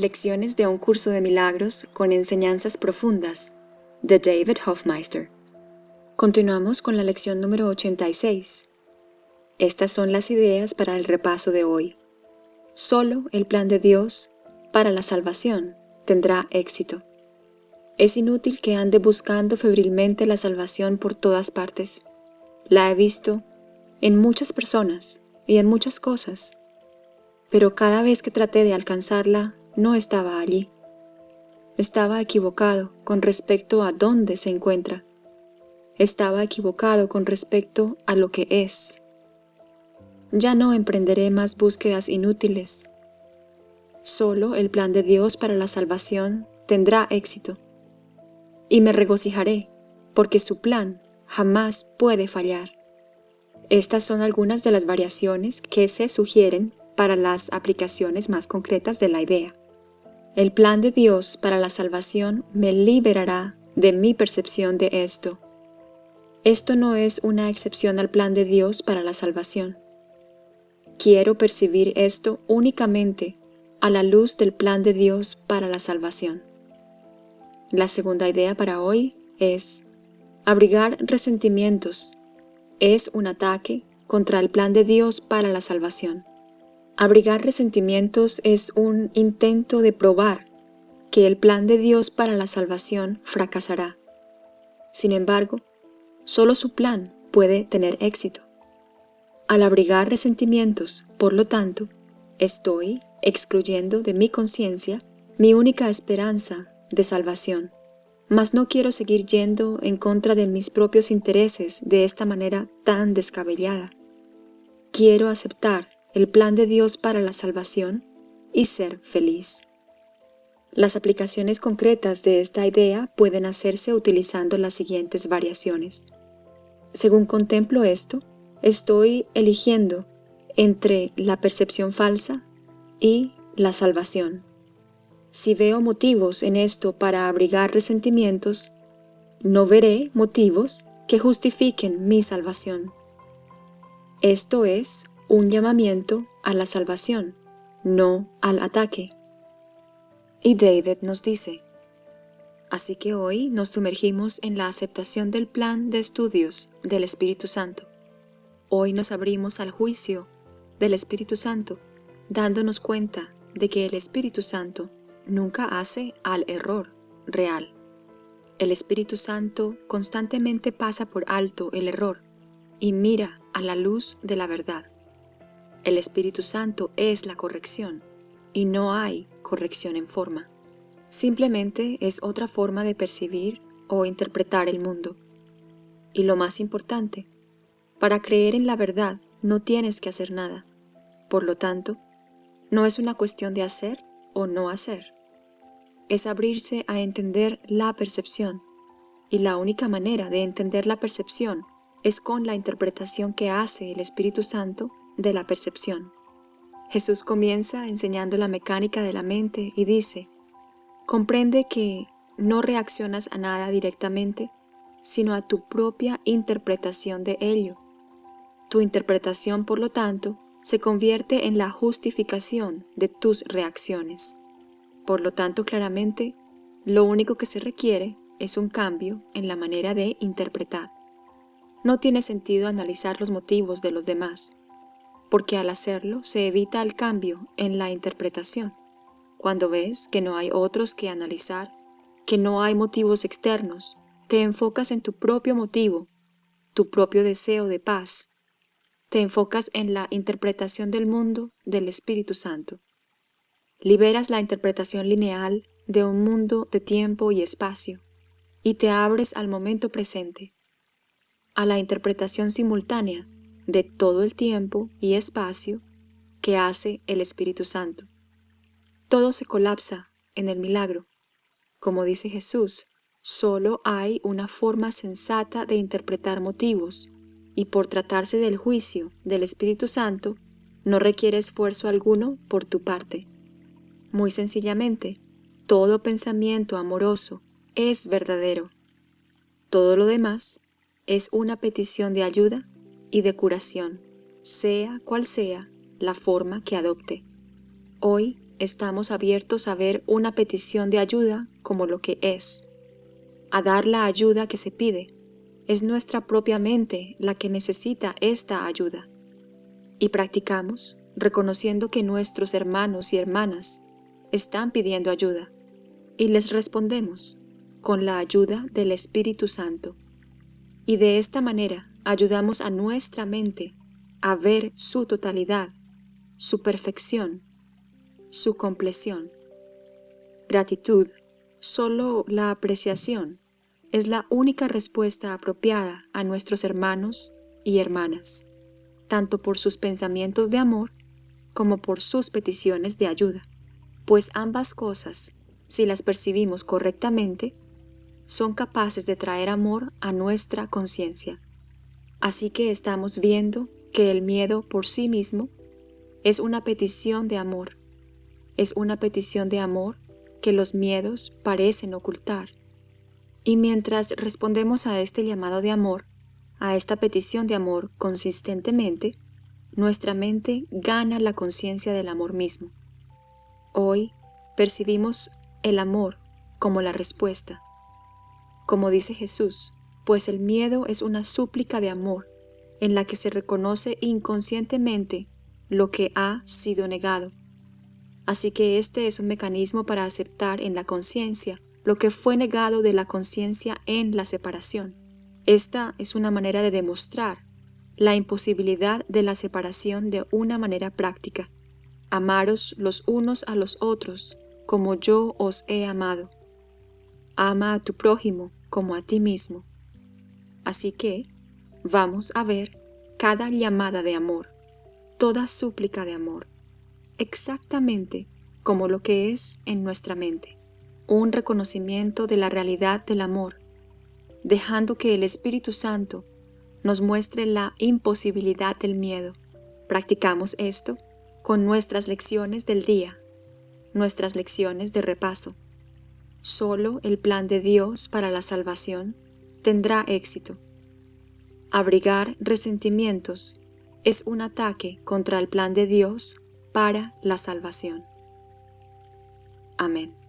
Lecciones de un curso de milagros con enseñanzas profundas de David Hofmeister. Continuamos con la lección número 86. Estas son las ideas para el repaso de hoy. Solo el plan de Dios para la salvación tendrá éxito. Es inútil que ande buscando febrilmente la salvación por todas partes. La he visto en muchas personas y en muchas cosas, pero cada vez que traté de alcanzarla no estaba allí. Estaba equivocado con respecto a dónde se encuentra. Estaba equivocado con respecto a lo que es. Ya no emprenderé más búsquedas inútiles. Solo el plan de Dios para la salvación tendrá éxito. Y me regocijaré, porque su plan jamás puede fallar. Estas son algunas de las variaciones que se sugieren para las aplicaciones más concretas de la idea. El plan de Dios para la salvación me liberará de mi percepción de esto. Esto no es una excepción al plan de Dios para la salvación. Quiero percibir esto únicamente a la luz del plan de Dios para la salvación. La segunda idea para hoy es abrigar resentimientos. Es un ataque contra el plan de Dios para la salvación. Abrigar resentimientos es un intento de probar que el plan de Dios para la salvación fracasará. Sin embargo, solo su plan puede tener éxito. Al abrigar resentimientos, por lo tanto, estoy excluyendo de mi conciencia mi única esperanza de salvación. Mas no quiero seguir yendo en contra de mis propios intereses de esta manera tan descabellada. Quiero aceptar el plan de Dios para la salvación y ser feliz. Las aplicaciones concretas de esta idea pueden hacerse utilizando las siguientes variaciones. Según contemplo esto, estoy eligiendo entre la percepción falsa y la salvación. Si veo motivos en esto para abrigar resentimientos, no veré motivos que justifiquen mi salvación. Esto es un llamamiento a la salvación, no al ataque. Y David nos dice, Así que hoy nos sumergimos en la aceptación del plan de estudios del Espíritu Santo. Hoy nos abrimos al juicio del Espíritu Santo, dándonos cuenta de que el Espíritu Santo nunca hace al error real. El Espíritu Santo constantemente pasa por alto el error y mira a la luz de la verdad. El Espíritu Santo es la corrección, y no hay corrección en forma. Simplemente es otra forma de percibir o interpretar el mundo. Y lo más importante, para creer en la verdad no tienes que hacer nada. Por lo tanto, no es una cuestión de hacer o no hacer. Es abrirse a entender la percepción, y la única manera de entender la percepción es con la interpretación que hace el Espíritu Santo de la percepción. Jesús comienza enseñando la mecánica de la mente y dice, comprende que no reaccionas a nada directamente, sino a tu propia interpretación de ello. Tu interpretación, por lo tanto, se convierte en la justificación de tus reacciones. Por lo tanto, claramente, lo único que se requiere es un cambio en la manera de interpretar. No tiene sentido analizar los motivos de los demás, porque al hacerlo se evita el cambio en la interpretación. Cuando ves que no hay otros que analizar, que no hay motivos externos, te enfocas en tu propio motivo, tu propio deseo de paz. Te enfocas en la interpretación del mundo del Espíritu Santo. Liberas la interpretación lineal de un mundo de tiempo y espacio y te abres al momento presente, a la interpretación simultánea de todo el tiempo y espacio que hace el Espíritu Santo. Todo se colapsa en el milagro. Como dice Jesús, solo hay una forma sensata de interpretar motivos, y por tratarse del juicio del Espíritu Santo, no requiere esfuerzo alguno por tu parte. Muy sencillamente, todo pensamiento amoroso es verdadero. Todo lo demás es una petición de ayuda y de curación, sea cual sea la forma que adopte. Hoy estamos abiertos a ver una petición de ayuda como lo que es, a dar la ayuda que se pide. Es nuestra propia mente la que necesita esta ayuda. Y practicamos reconociendo que nuestros hermanos y hermanas están pidiendo ayuda, y les respondemos con la ayuda del Espíritu Santo. Y de esta manera ayudamos a nuestra mente a ver su totalidad, su perfección, su compleción. Gratitud, solo la apreciación, es la única respuesta apropiada a nuestros hermanos y hermanas, tanto por sus pensamientos de amor como por sus peticiones de ayuda, pues ambas cosas, si las percibimos correctamente, son capaces de traer amor a nuestra conciencia. Así que estamos viendo que el miedo por sí mismo es una petición de amor. Es una petición de amor que los miedos parecen ocultar. Y mientras respondemos a este llamado de amor, a esta petición de amor consistentemente, nuestra mente gana la conciencia del amor mismo. Hoy percibimos el amor como la respuesta. Como dice Jesús, pues el miedo es una súplica de amor en la que se reconoce inconscientemente lo que ha sido negado. Así que este es un mecanismo para aceptar en la conciencia lo que fue negado de la conciencia en la separación. Esta es una manera de demostrar la imposibilidad de la separación de una manera práctica. Amaros los unos a los otros como yo os he amado. Ama a tu prójimo como a ti mismo. Así que, vamos a ver cada llamada de amor, toda súplica de amor, exactamente como lo que es en nuestra mente, un reconocimiento de la realidad del amor, dejando que el Espíritu Santo nos muestre la imposibilidad del miedo. Practicamos esto con nuestras lecciones del día, nuestras lecciones de repaso. Solo el plan de Dios para la salvación tendrá éxito. Abrigar resentimientos es un ataque contra el plan de Dios para la salvación. Amén.